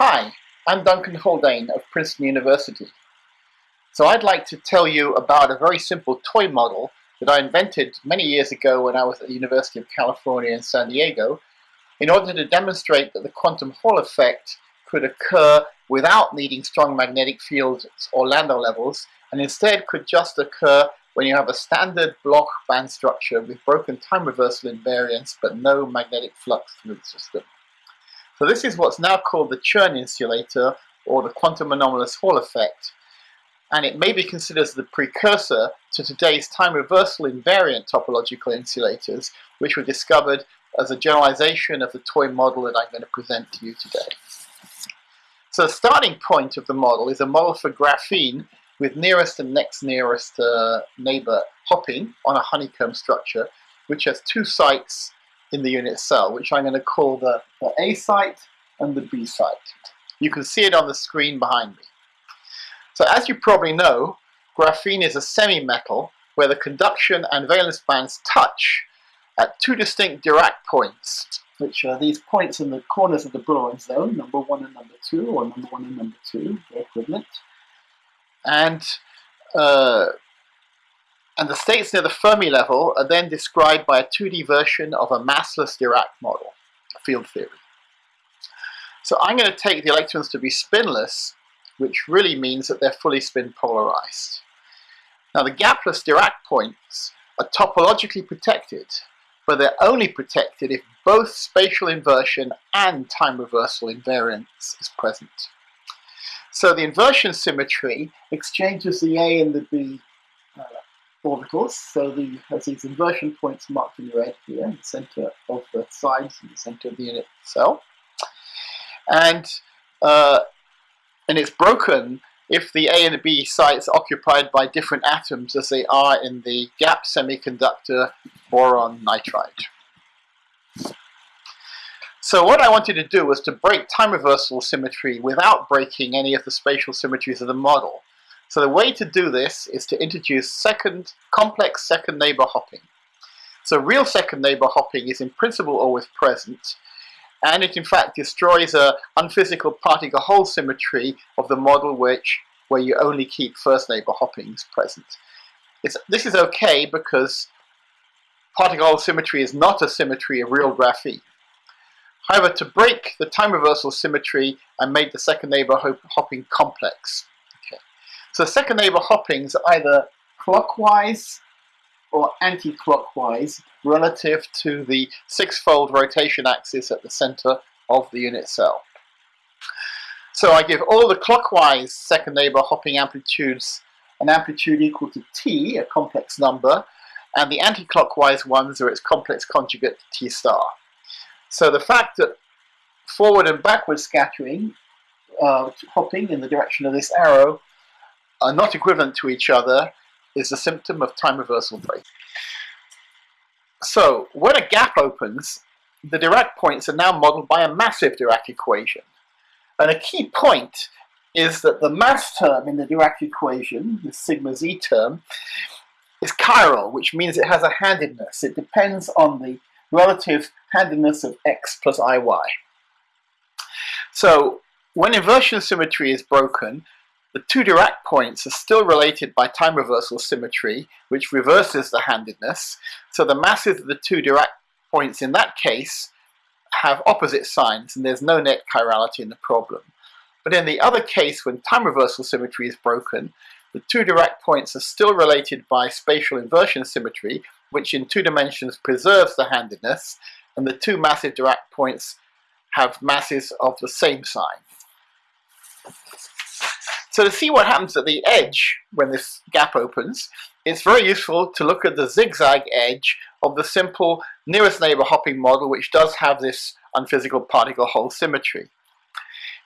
Hi, I'm Duncan Haldane of Princeton University. So I'd like to tell you about a very simple toy model that I invented many years ago when I was at the University of California in San Diego in order to demonstrate that the quantum Hall effect could occur without needing strong magnetic fields or Landau levels and instead could just occur when you have a standard Bloch band structure with broken time reversal invariance but no magnetic flux through the system. So this is what's now called the Chern insulator or the quantum anomalous Hall effect and it may be considered as the precursor to today's time reversal invariant topological insulators which were discovered as a generalization of the toy model that I'm going to present to you today. So the starting point of the model is a model for graphene with nearest and next nearest uh, neighbor hopping on a honeycomb structure which has two sites in the unit cell, which I'm going to call the, the A site and the B site. You can see it on the screen behind me. So as you probably know, graphene is a semi-metal where the conduction and valence bands touch at two distinct Dirac points, which are these points in the corners of the Brillouin zone, number one and number two, or number one and number two, they're equivalent. And uh, and the states near the Fermi level are then described by a 2D version of a massless Dirac model, field theory. So I'm going to take the electrons to be spinless, which really means that they're fully spin polarized. Now the gapless Dirac points are topologically protected, but they're only protected if both spatial inversion and time reversal invariance is present. So the inversion symmetry exchanges the A and the B orbitals. So the has these inversion points marked in red here, in the center of the sides in the center of the unit cell. And uh, and it's broken if the A and the B sites are occupied by different atoms as they are in the gap semiconductor boron nitride. So what I wanted to do was to break time reversal symmetry without breaking any of the spatial symmetries of the model. So the way to do this is to introduce second complex second neighbor hopping. So real second neighbor hopping is in principle always present, and it in fact destroys a unphysical particle hole symmetry of the model which where you only keep first neighbor hoppings present. It's, this is okay because particle symmetry is not a symmetry of real graphene. However, to break the time reversal symmetry, I made the second neighbor hopping complex. So second neighbor hoppings are either clockwise or anti-clockwise relative to the six-fold rotation axis at the center of the unit cell. So I give all the clockwise second neighbor hopping amplitudes an amplitude equal to t, a complex number, and the anti-clockwise ones are its complex conjugate t star. So the fact that forward and backward scattering, uh, hopping in the direction of this arrow, are not equivalent to each other is a symptom of time reversal break. So when a gap opens, the Dirac points are now modeled by a massive Dirac equation. And a key point is that the mass term in the Dirac equation, the sigma z term, is chiral, which means it has a handedness. It depends on the relative handedness of x plus iy. So when inversion symmetry is broken, the two Dirac points are still related by time reversal symmetry, which reverses the handedness. So the masses of the two Dirac points in that case have opposite signs, and there's no net chirality in the problem. But in the other case, when time reversal symmetry is broken, the two Dirac points are still related by spatial inversion symmetry, which in two dimensions preserves the handedness, and the two massive Dirac points have masses of the same sign. So to see what happens at the edge when this gap opens, it's very useful to look at the zigzag edge of the simple nearest neighbor hopping model which does have this unphysical particle hole symmetry.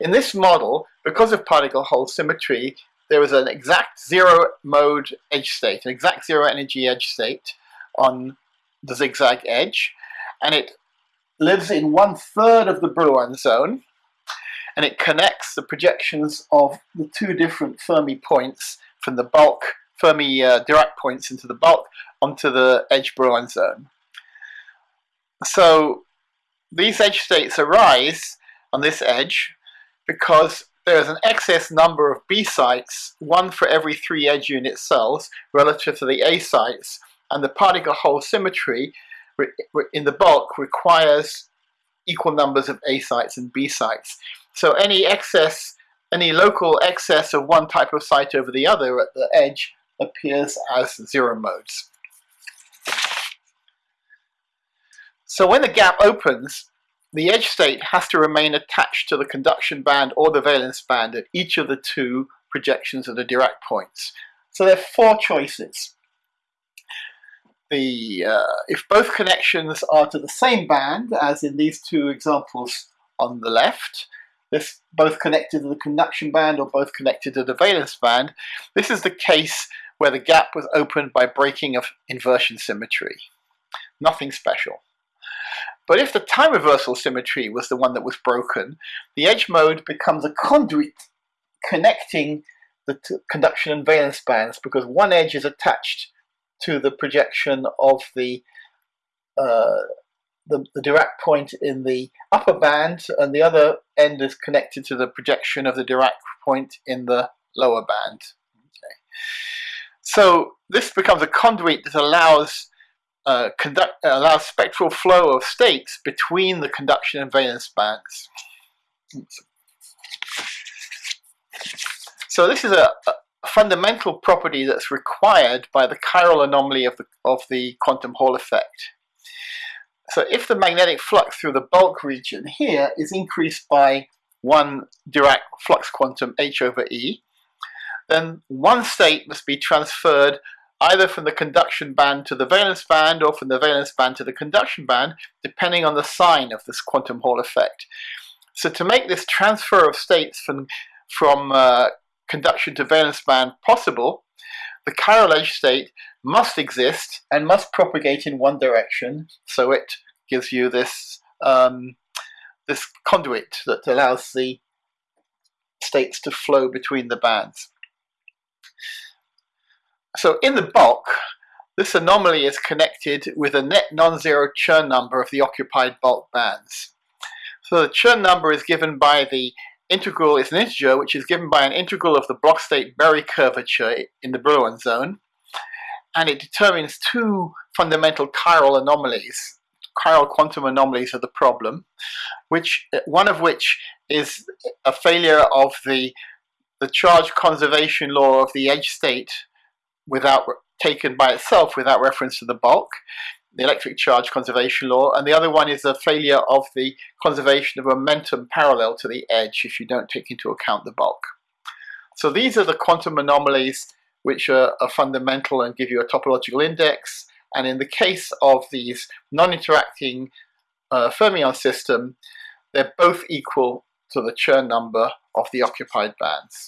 In this model, because of particle hole symmetry, there is an exact zero mode edge state, an exact zero energy edge state on the zigzag edge, and it lives in one third of the Brillouin zone, and it connects the projections of the two different Fermi points from the bulk, Fermi uh, Dirac points into the bulk onto the edge Brillouin zone. So these edge states arise on this edge because there's an excess number of B sites, one for every three edge unit cells relative to the A sites, and the particle hole symmetry in the bulk requires equal numbers of A sites and B sites. So any excess, any local excess of one type of site over the other at the edge appears as zero modes. So when the gap opens, the edge state has to remain attached to the conduction band or the valence band at each of the two projections of the Dirac points. So there are four choices. The, uh, if both connections are to the same band, as in these two examples on the left, this both connected to the conduction band or both connected to the valence band, this is the case where the gap was opened by breaking of inversion symmetry. Nothing special. But if the time reversal symmetry was the one that was broken, the edge mode becomes a conduit connecting the conduction and valence bands because one edge is attached to the projection of the, uh, the, the Dirac point in the upper band and the other end is connected to the projection of the Dirac point in the lower band. Okay. So this becomes a conduit that allows uh, conduct, uh, allows spectral flow of states between the conduction and valence bands. So this is a, a, fundamental property that's required by the chiral anomaly of the, of the quantum Hall effect. So if the magnetic flux through the bulk region here is increased by one Dirac flux quantum h over e, then one state must be transferred either from the conduction band to the valence band or from the valence band to the conduction band, depending on the sign of this quantum Hall effect. So to make this transfer of states from, from uh, conduction to valence band possible, the chiral edge state must exist and must propagate in one direction, so it gives you this, um, this conduit that allows the states to flow between the bands. So in the bulk, this anomaly is connected with a net non-zero Chern number of the occupied bulk bands. So the Chern number is given by the integral, is an integer, which is given by an integral of the Bloch state Berry curvature in the Brillouin zone. And it determines two fundamental chiral anomalies. Chiral quantum anomalies are the problem, which one of which is a failure of the, the charge conservation law of the edge state without taken by itself without reference to the bulk, the electric charge conservation law, and the other one is a failure of the conservation of momentum parallel to the edge if you don't take into account the bulk. So these are the quantum anomalies which are, are fundamental and give you a topological index. And in the case of these non-interacting uh, fermion system, they're both equal to the Chern number of the occupied bands.